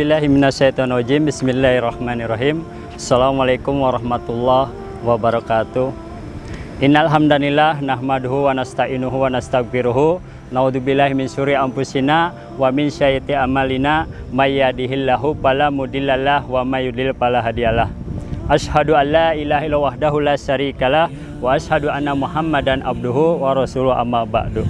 A'udzubillahiminasyaitonirrajim Bismillahirrahmanirrahim. Assalamualaikum warahmatullahi wabarakatuh. Innal hamdanillah nahmaduhu wa nasta'inuhu wa nastaghfiruhu Naudzubillahi min syuri anfusina wa min syaiti amalina. May yahdihillahu fala mudhillalah wa may yudlil fala hadiyalah. Ashhadu an la ilaha illallah wahdahu la syarikalah wa ashhadu anna Muhammadan abduhu wa rasuluhu amma ba'du.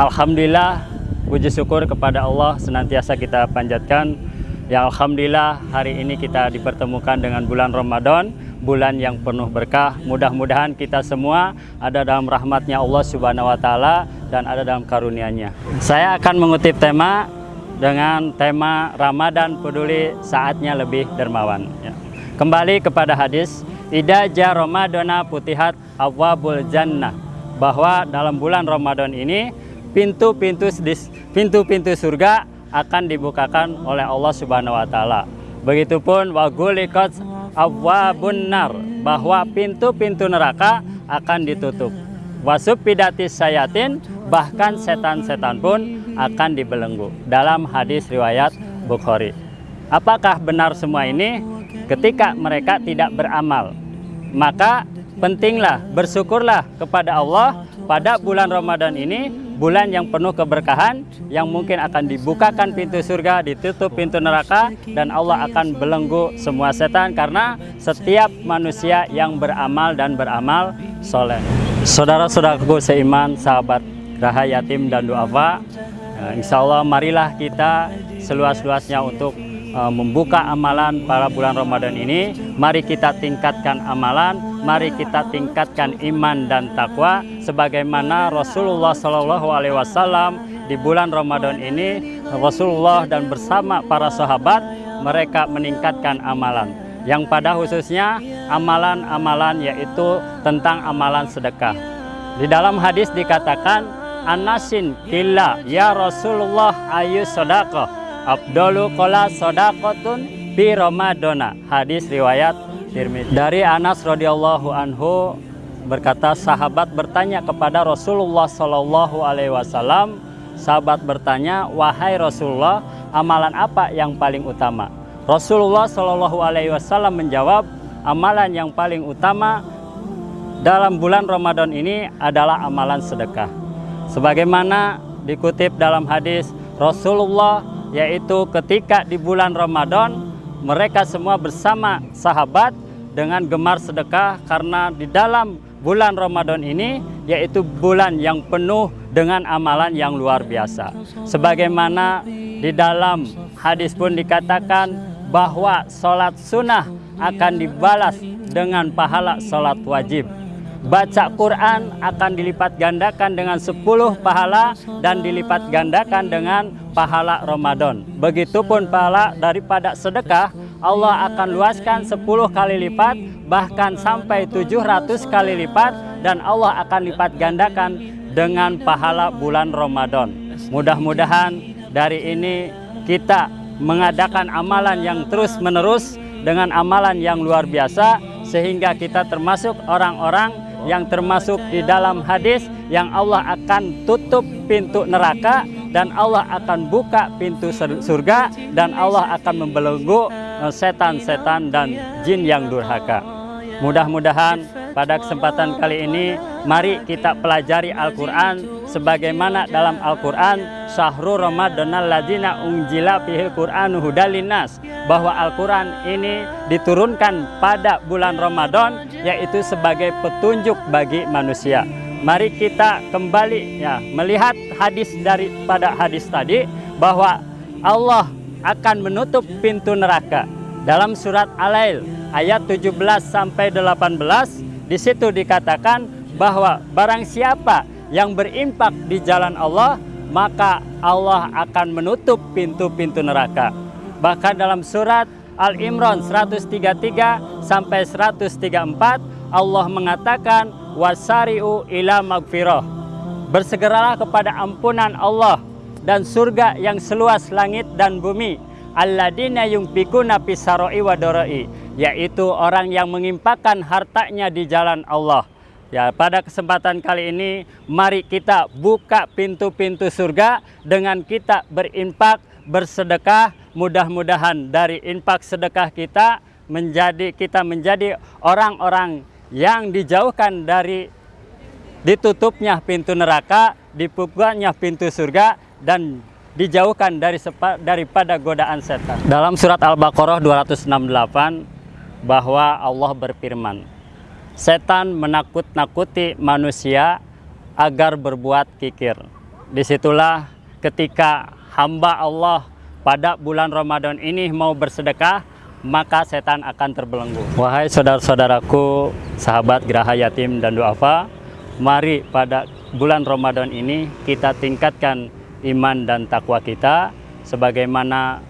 Alhamdulillah puji syukur kepada Allah senantiasa kita panjatkan. Ya Alhamdulillah hari ini kita dipertemukan dengan bulan Ramadan Bulan yang penuh berkah. Mudah-mudahan kita semua ada dalam rahmatnya Allah subhanahu wa ta'ala Dan ada dalam karunia-Nya. Saya akan mengutip tema dengan tema Ramadan peduli saatnya lebih dermawan. Ya. Kembali kepada hadis Ida ja Ramadana putihat awabul jannah Bahwa dalam bulan Ramadan ini pintu-pintu pintu-pintu surga akan dibukakan oleh Allah Subhanahu wa taala. Begitupun wagulikat awwabun nar bahwa pintu-pintu neraka akan ditutup. Wasupidatis sayatin bahkan setan-setan pun akan dibelenggu dalam hadis riwayat Bukhari. Apakah benar semua ini? Ketika mereka tidak beramal, maka pentinglah bersyukurlah kepada Allah pada bulan Ramadan ini bulan yang penuh keberkahan yang mungkin akan dibukakan pintu surga ditutup pintu neraka dan Allah akan belenggu semua setan karena setiap manusia yang beramal dan beramal soleh saudara-saudaraku seiman sahabat Raha Yatim dan Duafa Insya Allah marilah kita seluas-luasnya untuk uh, membuka amalan pada bulan Ramadan ini. Mari kita tingkatkan amalan, mari kita tingkatkan iman dan takwa sebagaimana Rasulullah Shallallahu alaihi wasallam di bulan Ramadan ini Rasulullah dan bersama para sahabat mereka meningkatkan amalan. Yang pada khususnya amalan-amalan yaitu tentang amalan sedekah. Di dalam hadis dikatakan Anasin kila ya Rasulullah ayu sodako Abdulu kola sodakotun bi Ramadona hadis riwayat dari Anas radhiyallahu anhu berkata sahabat bertanya kepada Rasulullah Shallallahu alaihi wasallam sahabat bertanya wahai Rasulullah amalan apa yang paling utama? Rasulullah Shallallahu alaihi wasallam menjawab amalan yang paling utama dalam bulan Ramadan ini adalah amalan sedekah. Sebagaimana dikutip dalam hadis Rasulullah yaitu ketika di bulan Ramadan mereka semua bersama sahabat dengan gemar sedekah karena di dalam bulan Ramadan ini yaitu bulan yang penuh dengan amalan yang luar biasa sebagaimana di dalam hadis pun dikatakan bahwa sholat sunnah akan dibalas dengan pahala sholat wajib baca Quran akan dilipat gandakan dengan 10 pahala dan dilipat gandakan dengan pahala Ramadan. Begitupun pahala daripada sedekah Allah akan luaskan 10 kali lipat bahkan sampai 700 kali lipat dan Allah akan lipat gandakan dengan pahala bulan Ramadan. Mudah-mudahan dari ini kita mengadakan amalan yang terus menerus dengan amalan yang luar biasa sehingga kita termasuk orang-orang yang termasuk di dalam hadis yang Allah akan tutup pintu neraka dan Allah akan buka pintu surga dan Allah akan membelenggu setan-setan dan jin yang durhaka. Mudah-mudahan pada kesempatan kali ini mari kita pelajari Al-Quran sebagaimana dalam Al-Quran Syahrul Ramadanal ladina ungjila fihil Qur'anu hudalinas bahwa Al-Quran ini diturunkan pada bulan Ramadan yaitu sebagai petunjuk bagi manusia. Mari kita kembali ya melihat hadis daripada hadis tadi bahwa Allah akan menutup pintu neraka dalam surat Al-Lail ayat 17 sampai 18 di situ dikatakan bahwa barang siapa yang berimpak di jalan Allah maka Allah akan menutup pintu-pintu neraka. Bahkan dalam surat Al-Imran 133 sampai 134 Allah mengatakan wasari'u ila magfirah. Bersegeralah kepada ampunan Allah dan surga yang seluas langit dan bumi alladina yungfikuna pisaroi wadoroi yaitu orang yang mengimpakkan hartanya di jalan Allah. Ya pada kesempatan kali ini mari kita buka pintu-pintu surga dengan kita berimpak bersedekah, mudah-mudahan dari infak sedekah kita menjadi kita menjadi orang-orang yang dijauhkan dari ditutupnya pintu neraka, dibukanya pintu surga dan dijauhkan dari sepa, daripada godaan setan. Dalam surat Al-Baqarah 268 bahwa Allah berfirman, setan menakut-nakuti manusia agar berbuat kikir. Di situlah ketika hamba Allah pada bulan Ramadan ini mau bersedekah, maka setan akan terbelenggu. Wahai saudara-saudaraku, sahabat Geraha Yatim dan Duafa, mari pada bulan Ramadan ini kita tingkatkan iman dan takwa kita sebagaimana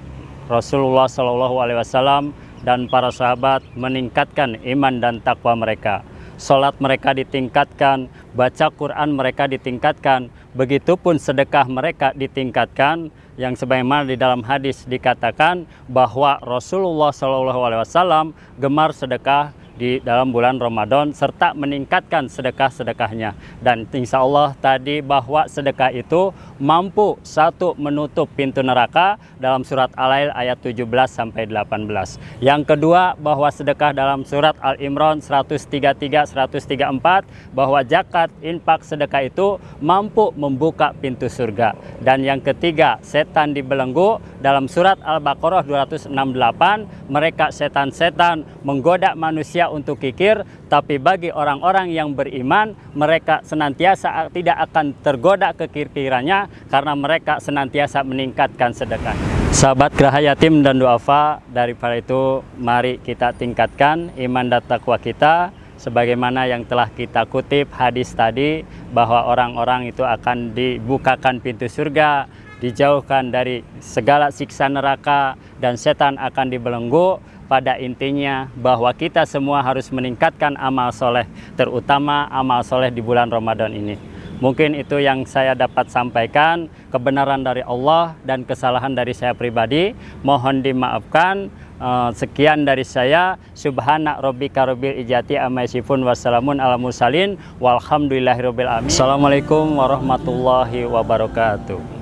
Rasulullah Shallallahu alaihi wasallam dan para sahabat meningkatkan iman dan takwa mereka. Salat mereka ditingkatkan, baca Quran mereka ditingkatkan, begitupun sedekah mereka ditingkatkan yang sebagaimana di dalam hadis dikatakan bahwa Rasulullah Shallallahu alaihi wasallam gemar sedekah di dalam bulan Ramadan serta meningkatkan sedekah-sedekahnya. Dan insya Allah tadi bahwa sedekah itu mampu satu menutup pintu neraka dalam surat Al-Ail ayat 17 sampai 18 yang kedua bahwa sedekah dalam surat Al-Imran 133 134 bahwa zakat infak sedekah itu mampu membuka pintu surga. Dan yang ketiga setan dibelenggu dalam surat Al-Baqarah 268 mereka setan-setan menggoda manusia untuk kikir, tapi bagi orang-orang yang beriman, mereka senantiasa tidak akan tergoda kekikirannya karena mereka senantiasa meningkatkan sedekah. Sahabat Geraha Yatim dan Duafa, daripada itu mari kita tingkatkan iman dan takwa kita sebagaimana yang telah kita kutip hadis tadi bahwa orang-orang itu akan dibukakan pintu surga, dijauhkan dari segala siksa neraka dan setan akan dibelenggu pada intinya bahwa kita semua harus meningkatkan amal soleh, terutama amal soleh di bulan Ramadan ini. Mungkin itu yang saya dapat sampaikan, kebenaran dari Allah dan kesalahan dari saya pribadi. Mohon dimaafkan. Eh, sekian dari saya. Subhana rabbika rabbil ijati amma wassalamun ala mursalin walhamdulillahirabbil alamin. Assalamualaikum warahmatullahi wabarakatuh.